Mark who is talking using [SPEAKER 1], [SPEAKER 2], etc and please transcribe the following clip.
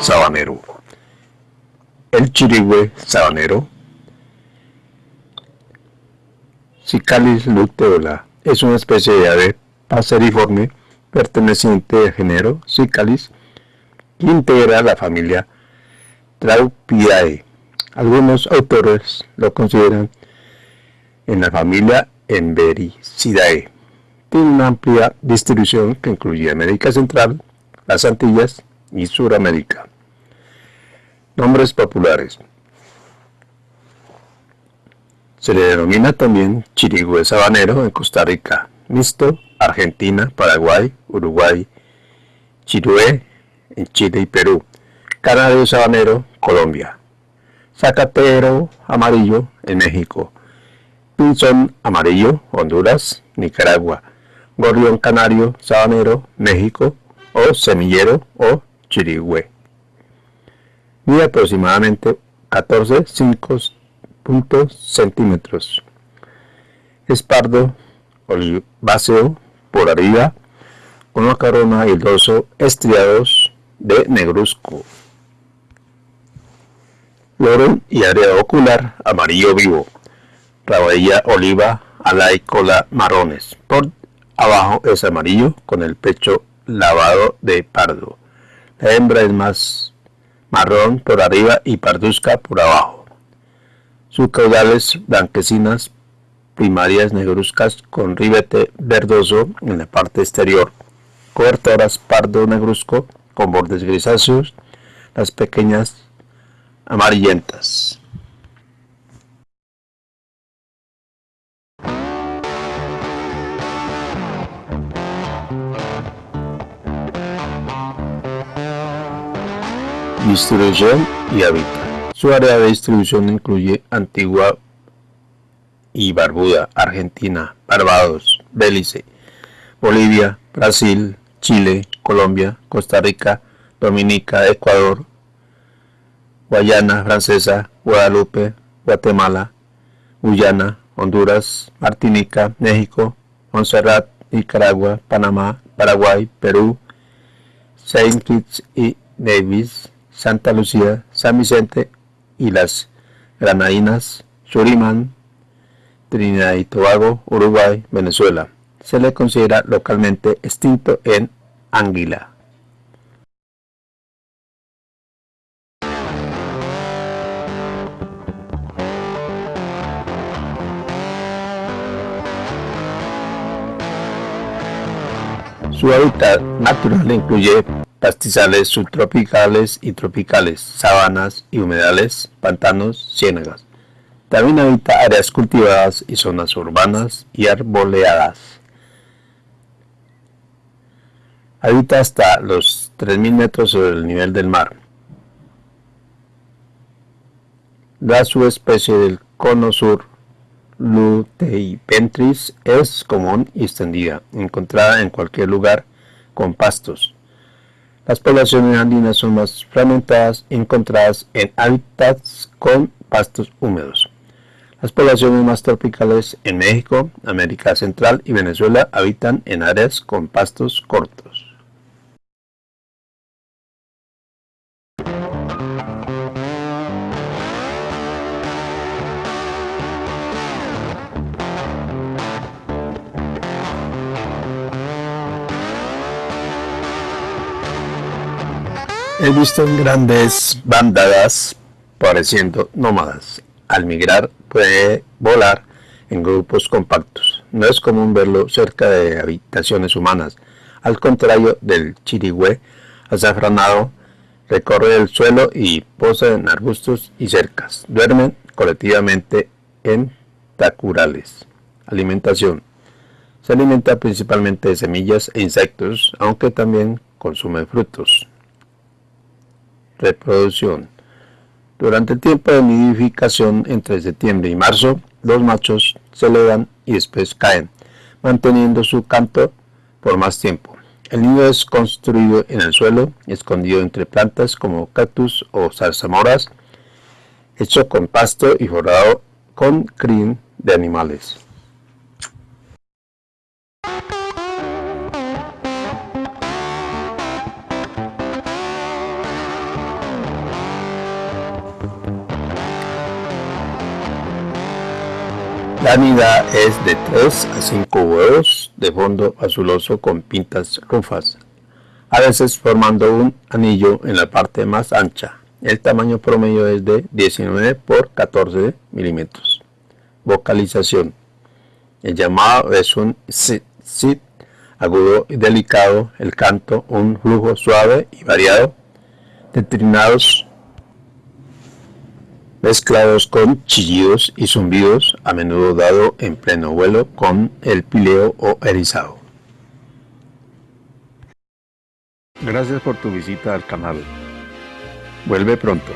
[SPEAKER 1] sabanero. El chirigüe sabanero. Cicalis luteola es una especie de ave paseriforme perteneciente al género Cicalis que integra la familia Traupidae. Algunos autores lo consideran en la familia Embericidae. Tiene una amplia distribución que incluye América Central, las Antillas y Suramérica. Nombres populares. Se le denomina también chirigüe sabanero en Costa Rica, mixto, Argentina, Paraguay, Uruguay, chirué en Chile y Perú, canario sabanero, Colombia, zacatero amarillo en México, pinzón amarillo, Honduras, Nicaragua, gorrión canario sabanero, México, o semillero o chirigüe. Mide aproximadamente 14 5 centímetros. Es pardo oliváceo por arriba, con una corona y el dorso estriados de negruzco. Loro y área ocular amarillo vivo. Rabadilla oliva, ala y cola marrones. Por abajo es amarillo con el pecho lavado de pardo. La hembra es más marrón por arriba y parduzca por abajo. Sus caudales blanquecinas primarias negruzcas con ribete verdoso en la parte exterior. Cobertoras pardo negruzco con bordes grisáceos, las pequeñas amarillentas. Distribución y hábitat. Su área de distribución incluye Antigua y Barbuda, Argentina, Barbados, Belice, Bolivia, Brasil, Chile, Colombia, Costa Rica, Dominica, Ecuador, Guayana Francesa, Guadalupe, Guatemala, Guyana, Honduras, Martinica, México, Montserrat, Nicaragua, Panamá, Paraguay, Perú, Saint Kitts y Nevis, Santa Lucía, San Vicente y las Granadinas, Surimán, Trinidad y Tobago, Uruguay, Venezuela. Se le considera localmente extinto en Anguila. Su hábitat natural incluye pastizales subtropicales y tropicales, sabanas y humedales, pantanos, ciénagas. También habita áreas cultivadas y zonas urbanas y arboleadas. Habita hasta los 3.000 metros sobre el nivel del mar. La subespecie del cono sur Luteipentris es común y extendida, encontrada en cualquier lugar con pastos, las poblaciones andinas son más fragmentadas encontradas en hábitats con pastos húmedos. Las poblaciones más tropicales en México, América Central y Venezuela habitan en áreas con pastos cortos. He visto en grandes bandadas pareciendo nómadas. Al migrar puede volar en grupos compactos. No es común verlo cerca de habitaciones humanas. Al contrario del chirigüe azafranado, recorre el suelo y posa en arbustos y cercas. Duermen colectivamente en tacurales. Alimentación. Se alimenta principalmente de semillas e insectos, aunque también consume frutos. Reproducción. Durante el tiempo de nidificación entre septiembre y marzo, los machos se elevan y después caen, manteniendo su canto por más tiempo. El nido es construido en el suelo, escondido entre plantas como cactus o zarzamoras, hecho con pasto y forrado con crin de animales. La nida es de 3 a 5 huevos de fondo azuloso con pintas rufas, a veces formando un anillo en la parte más ancha. El tamaño promedio es de 19 por 14 milímetros. Vocalización. El llamado es un sit, agudo y delicado, el canto un flujo suave y variado, de trinados mezclados con chillidos y zumbidos, a menudo dado en pleno vuelo con el pileo o erizado. Gracias por tu visita al canal. Vuelve pronto.